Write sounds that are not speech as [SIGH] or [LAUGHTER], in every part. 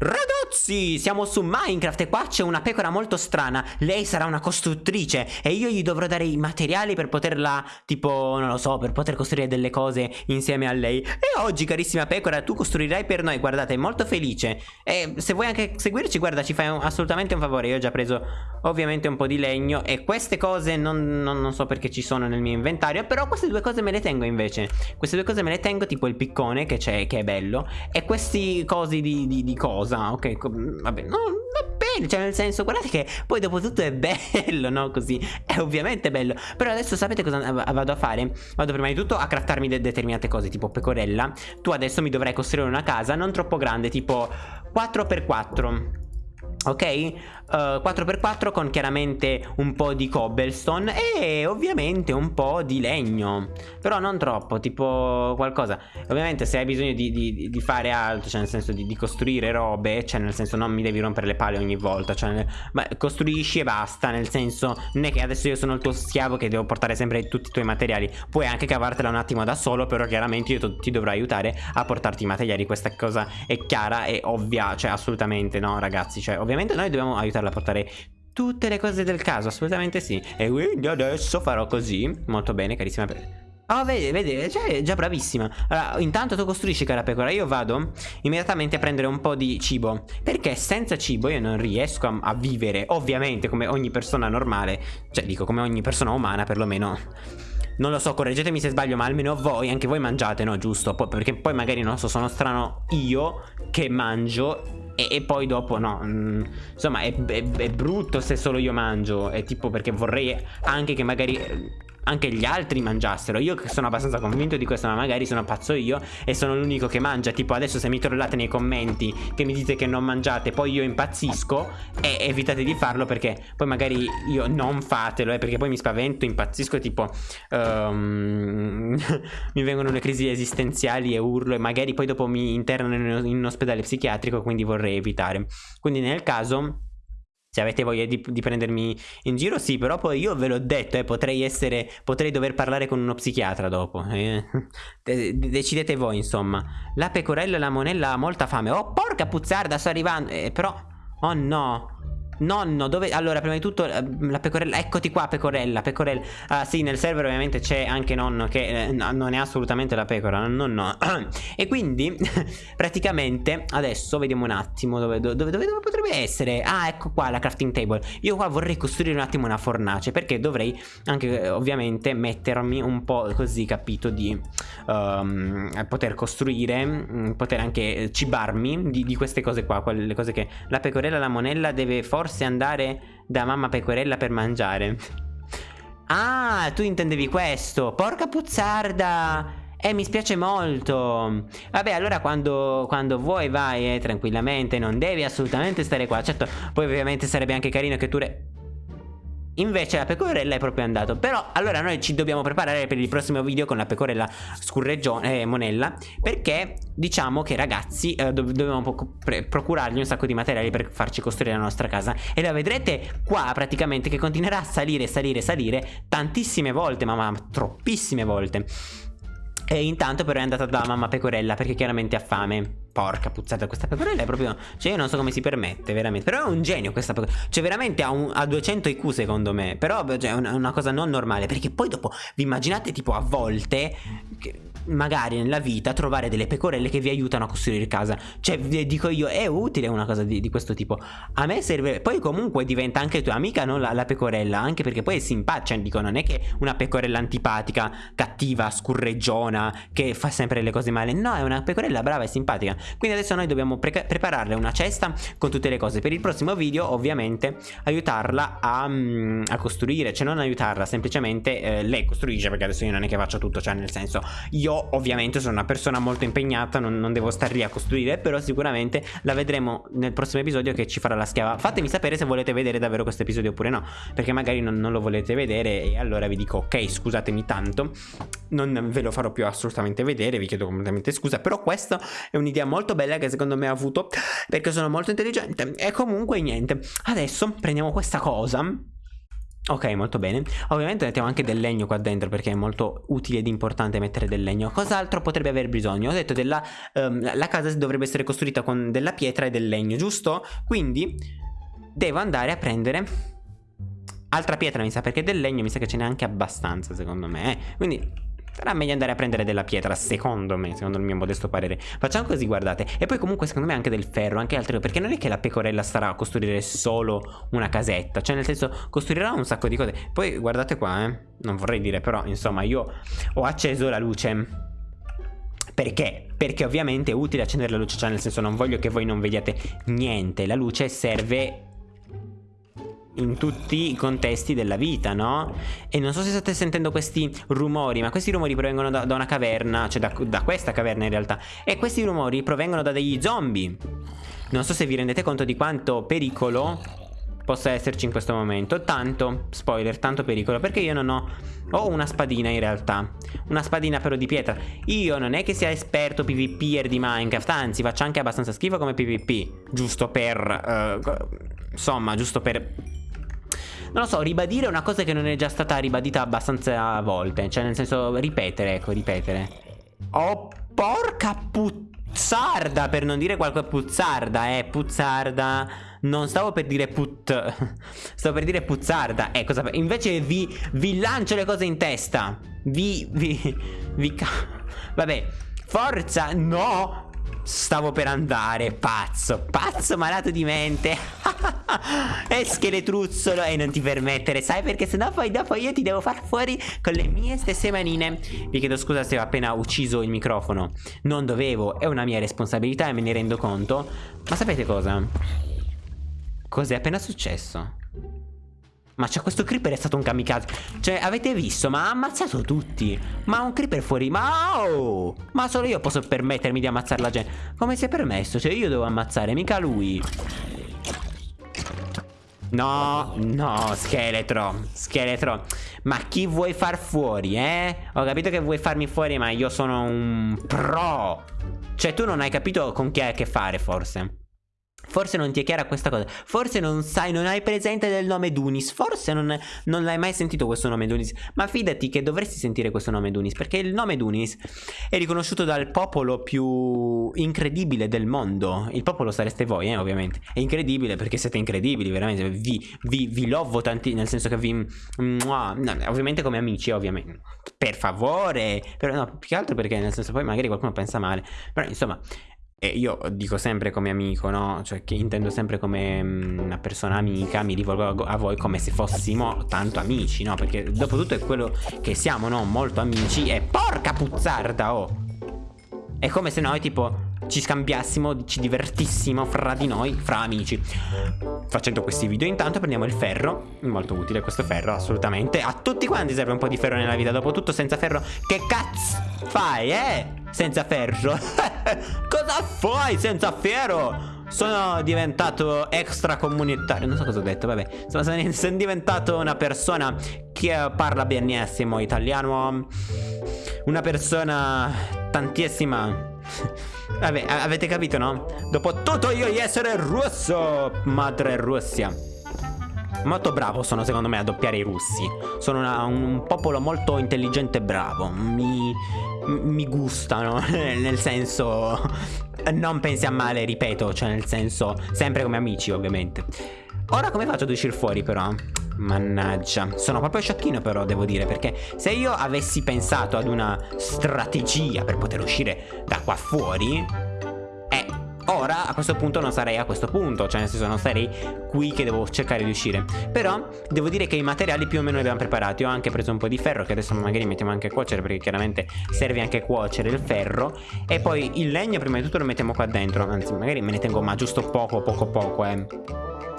Ragazzi, siamo su Minecraft e qua c'è una pecora molto strana. Lei sarà una costruttrice e io gli dovrò dare i materiali per poterla, tipo, non lo so, per poter costruire delle cose insieme a lei. E oggi, carissima pecora, tu costruirai per noi, guardate, è molto felice. E se vuoi anche seguirci, guarda, ci fai un, assolutamente un favore. Io ho già preso ovviamente un po' di legno e queste cose non, non, non so perché ci sono nel mio inventario Però queste due cose me le tengo invece. Queste due cose me le tengo, tipo il piccone che c'è, che è bello E questi cosi di, di, di cose cosa, ok, vabbè, no, va bene, cioè nel senso, guardate che poi dopo tutto è [LAUGHS] bello, no, così, è ovviamente bello, però adesso sapete cosa vado a fare? Vado prima di tutto a craftarmi de determinate cose, tipo pecorella, tu adesso mi dovrai costruire una casa non troppo grande, tipo 4x4, ok? Uh, eh, 4x4 con chiaramente un po' di cobblestone e ovviamente un po' di legno. Però non troppo tipo qualcosa. Ovviamente se hai bisogno di, di, di fare altro cioè nel senso di, di, costruire robe cioè nel senso non mi devi rompere le palle ogni volta cioè ma costruisci e basta nel senso non è che adesso io sono il tuo schiavo che devo portare sempre tutti i tuoi materiali. Puoi anche cavartela un attimo da solo però chiaramente io ti dovrò aiutare a portarti i materiali. Questa cosa è chiara e ovvia cioè assolutamente no ragazzi. Cioè ovviamente noi dobbiamo aiutarla a portare tutte le cose del caso, assolutamente sì. E quindi adesso farò così. Molto bene, carissima. Oh, vedi, vedi, cioè, già bravissima. Allora, intanto tu costruisci, cara pecora. Io vado immediatamente a prendere un po' di cibo. Perché senza cibo io non riesco a, a vivere, ovviamente, come ogni persona normale. Cioè, dico, come ogni persona umana, perlomeno. Non lo so, correggetemi se sbaglio, ma almeno voi, anche voi mangiate, no? Giusto? perché poi magari, non so, sono strano io che mangio e, e poi dopo no mm, Insomma è, è, è brutto se solo io mangio È tipo perché vorrei anche che magari anche gli altri mangiassero. Io sono abbastanza convinto di questo ma magari sono pazzo io E sono l'unico che mangia. Tipo adesso se mi trollate nei commenti Che mi dite che non mangiate Poi io impazzisco E evitate di farlo perché poi magari io non fatelo eh, Perché poi mi spavento, impazzisco Tipo um, [LAUGHS] Mi vengono le crisi esistenziali e urlo E magari poi dopo mi internano in un ospedale psichiatrico Quindi vorrei evitare. Quindi nel caso se avete voglia di, di, prendermi in giro, sì, però poi io ve l'ho detto, eh, potrei essere, potrei dover parlare con uno psichiatra dopo. Eh. [LAUGHS] decidete voi, insomma. La pecorella e la monella ha molta fame. Oh, porca puzzarda, sto arrivando. Eh, però, oh no. Nonno, dove... Allora, prima di tutto, eh, la pecorella... Eccoti qua, pecorella, pecorella. Ah, sì, nel server ovviamente c'è anche nonno che eh, non è assolutamente la pecora, nonno. [CLEARS THROAT] e quindi, [LAUGHS] praticamente, adesso vediamo un attimo dove, dove, dove, dove, potrebbe essere. Ah, ecco qua, la crafting table. Io qua vorrei costruire un attimo una fornace, perché dovrei anche, eh, ovviamente, mettermi un po' così, capito, di um, poter costruire, mm, poter anche cibarmi di, di queste cose qua, quelle cose che la pecorella, la monella deve forse forse andare da mamma pecorella per mangiare. Ah, tu intendevi questo. Porca puzzarda. Eh, mi spiace molto. Vabbè, allora quando, quando vuoi vai eh, tranquillamente, non devi assolutamente stare qua. Certo, poi ovviamente sarebbe anche carino che tu... Invece la pecorella è proprio andato. Però allora noi ci dobbiamo preparare per il prossimo video con la pecorella scurreggione eh, monella Perché diciamo che ragazzi eh, dov dobbiamo procurargli un sacco di materiali per farci costruire la nostra casa. E la vedrete qua praticamente che continuerà a salire, salire, salire Tantissime volte, ma, ma troppissime volte. E intanto però è andata da mamma pecorella perché chiaramente ha fame Porca puzzata questa pecorella è proprio Cioè io non so come si permette veramente. Però è un genio questa pecorella Cioè veramente ha, un, ha 200 IQ secondo me. Però cioè, è una, una, cosa non normale Perché poi dopo vi immaginate tipo a volte che, magari nella vita trovare delle pecorelle che vi aiutano a costruire casa. Cioè dico io è utile una cosa di, di questo tipo. A me serve Poi comunque diventa anche tua amica no? la, la, pecorella Anche perché poi è simpatica cioè, Dico non è che una pecorella antipatica Cattiva, scurreggiona Che fa sempre le cose male. No è una pecorella brava e simpatica Quindi adesso noi dobbiamo pre prepararle una cesta Con tutte le cose. Per il prossimo video ovviamente aiutarla a, um, a costruire Cioè non aiutarla semplicemente eh, Lei costruisce perché adesso io non è che faccio tutto Cioè nel senso io ovviamente sono una persona molto impegnata non, non, devo star lì a costruire Però sicuramente la vedremo nel prossimo episodio che ci farà la schiava. Fatemi sapere se volete vedere davvero questo episodio oppure no Perché magari non, non lo volete vedere e allora vi dico ok scusatemi tanto Non ve lo farò più assolutamente vedere vi chiedo completamente scusa Però questa è un'idea molto bella che secondo me ho avuto Perché sono molto intelligente E comunque niente Adesso prendiamo questa cosa Ok, molto bene. Ovviamente mettiamo anche del legno qua dentro perché è molto utile ed importante mettere del legno. Cos'altro potrebbe aver bisogno? Ho detto della um, la casa dovrebbe essere costruita con della pietra e del legno, giusto? Quindi devo andare a prendere altra pietra, mi sa, perché del legno mi sa che ce n'è anche abbastanza, secondo me. Eh? Quindi Sarà meglio andare a prendere della pietra, secondo me, secondo il mio modesto parere. Facciamo così, guardate. E poi comunque secondo me anche del ferro, anche altre perché non è che la pecorella starà a costruire solo una casetta, cioè nel senso costruirà un sacco di cose. Poi guardate qua, eh. Non vorrei dire però, insomma, io ho acceso la luce. Perché? Perché ovviamente è utile accendere la luce, cioè nel senso non voglio che voi non vediate niente. La luce serve in tutti i contesti della vita, no? E non so se state sentendo questi rumori, ma questi rumori provengono da, da una caverna, cioè da, da, questa caverna in realtà. E questi rumori provengono da degli zombie. Non so se vi rendete conto di quanto pericolo possa esserci in questo momento. Tanto, spoiler, tanto pericolo, perché io non ho... Ho una spadina in realtà, una spadina però di pietra. Io non è che sia esperto PvPer di Minecraft, anzi faccio anche abbastanza schifo come PvP. Giusto per... Uh, insomma, giusto per non lo so, ribadire una cosa che non è già stata ribadita abbastanza volte. Cioè, nel senso, ripetere, ecco, ripetere. Oh, porca puzzarda, per non dire qualche puzzarda, eh, puzzarda. Non stavo per dire put... [LAUGHS] Stavo per dire puzzarda. Eh, cosa... Invece vi, vi lancio le cose in testa. Vi... Vi... Vi... Vabbè. Forza, no! Stavo per andare, pazzo, pazzo malato di mente [LAUGHS] E scheletruzzolo e non ti permettere, sai perché sennò poi dopo io ti devo far fuori con le mie stesse manine. Vi chiedo scusa se ho appena ucciso il microfono. Non dovevo, è una mia responsabilità e me ne rendo conto. Ma sapete cosa? Cos'è appena successo? Ma c'è questo creeper è stato un kamikaze. Cioè avete visto? Ma ha ammazzato tutti. Ma un creeper fuori. Ma oh! Ma solo io posso permettermi di ammazzare la gente. Come si è permesso? Cioè io devo ammazzare mica lui No, no, scheletro, scheletro. Ma chi vuoi far fuori, eh? Ho capito che vuoi farmi fuori ma io sono un pro. Cioè tu non hai capito con chi hai a che fare forse Forse non ti è chiara questa cosa. Forse non sai, non hai presente del nome Dunis. Forse non, non l'hai mai sentito questo nome Dunis. Ma fidati che dovresti sentire questo nome Dunis. Perché il nome Dunis è riconosciuto dal popolo più incredibile del mondo. Il popolo sareste voi, eh, ovviamente. È incredibile perché siete incredibili, veramente. Vi, vi, vi lovo tanti, nel senso che vi... No, ovviamente come amici, ovviamente. Per favore. Però no, più che altro perché nel senso poi magari qualcuno pensa male. Però insomma... E io dico sempre come amico, no? Cioè che intendo sempre come mm, una persona amica, mi rivolgo a voi come se fossimo tanto amici, no? Perché dopo tutto è quello che siamo, no? Molto amici e porca puzzarda, oh! È come se noi tipo ci scambiassimo, ci divertissimo fra di noi, fra amici. Facendo questi video intanto prendiamo il ferro, molto utile questo ferro, assolutamente. A tutti quanti serve un po' di ferro nella vita, dopotutto senza ferro che cazzo fai, eh? Senza ferro. [LAUGHS] cosa fai senza ferro? Sono diventato extracomunitario. Non so cosa ho detto, vabbè. Sono, sono diventato una persona che parla benissimo italiano. Una persona tantissima. [LAUGHS] Vabbè, avete capito, no? Dopo tutto io di essere russo Madre Russia. Molto bravo sono secondo me a doppiare i russi. Sono una, un popolo molto intelligente e bravo. Mi, mi gustano [LAUGHS] Nel senso Non pensi a male, ripeto Cioè nel senso Sempre come amici ovviamente Ora come faccio ad uscire fuori però? Mannaggia, sono proprio sciocchino però devo dire perché se io avessi pensato ad una strategia per poter uscire da qua fuori ora a questo punto non sarei a questo punto, cioè nel senso non sarei qui che devo cercare di uscire. Però devo dire che i materiali più o meno li abbiamo preparati, ho anche preso un po' di ferro che adesso magari mettiamo anche a cuocere perché chiaramente serve anche a cuocere il ferro. E poi il legno prima di tutto lo mettiamo qua dentro, anzi magari me ne tengo ma giusto poco poco poco eh.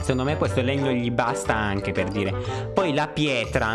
Secondo me questo legno gli basta anche per dire. Poi la pietra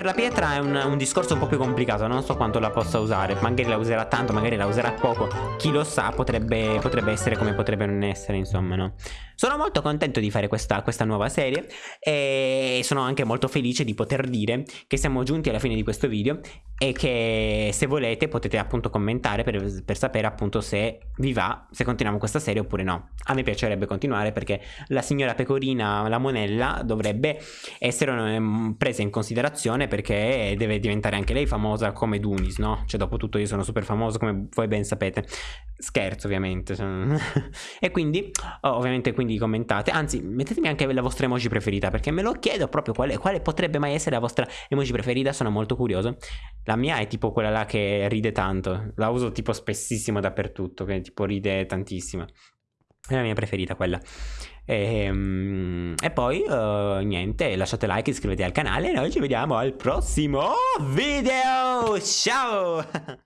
per la pietra è un, un, discorso un po' più complicato, non so quanto la possa usare, magari la userà tanto, magari la userà poco, chi lo sa, potrebbe, potrebbe essere come potrebbe non essere, insomma, no? Sono molto contento di fare questa, questa nuova serie e sono anche molto felice di poter dire che siamo giunti alla fine di questo video e che se volete potete appunto commentare per, per sapere appunto se vi va, se continuiamo questa serie oppure no. A me piacerebbe continuare perché la signora Pecorina, la monella, dovrebbe essere um, presa in considerazione perché deve diventare anche lei famosa come Dunis, no? Cioè dopo tutto io sono super famoso come voi ben sapete. Scherzo ovviamente. [LAUGHS] e quindi, oh, ovviamente quindi commentate. Anzi, mettetemi anche la vostra emoji preferita perché me lo chiedo proprio quale, quale potrebbe mai essere la vostra emoji preferita. Sono molto curioso. La mia è tipo quella là che ride tanto. La uso tipo spessissimo dappertutto, che tipo ride tantissimo. È la mia preferita quella. E, ehm, e poi uh, niente, lasciate like, iscrivetevi al canale e noi ci vediamo al prossimo video. Ciao! [LAUGHS]